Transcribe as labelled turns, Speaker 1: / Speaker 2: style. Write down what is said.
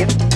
Speaker 1: African.